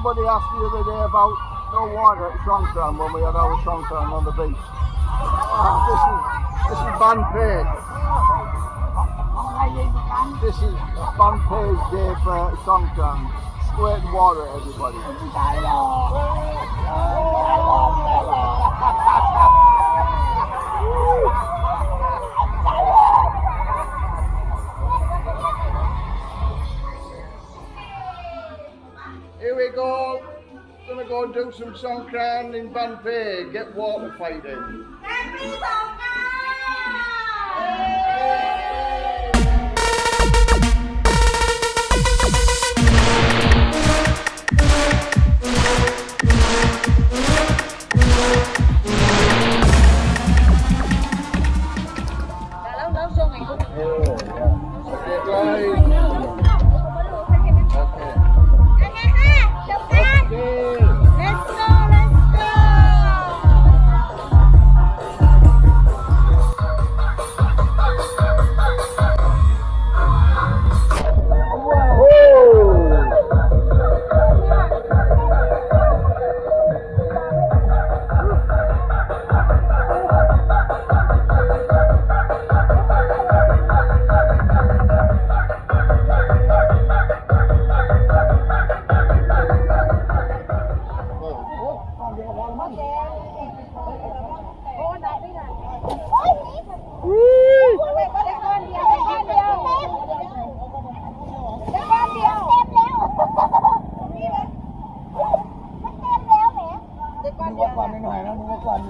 somebody asked the other day about no water at Songkran when we had our Songkran on the beach. This is this is Ban Phe. This is Ban Phe Day for Songkran. Squirting water at everybody. Here we go. Gonna go and do some Songkran in Ban Phe. Get water fighting. Lâu vô ngày cũng Okay, guys. ดูว่าความหน่อยนะดูว่าความ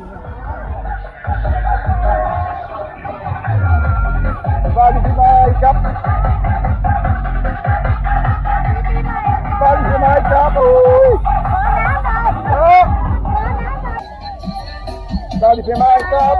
บอลที่ไหนครับบอลที่ไหนครับโอ้ยบอลที่ไหนครับ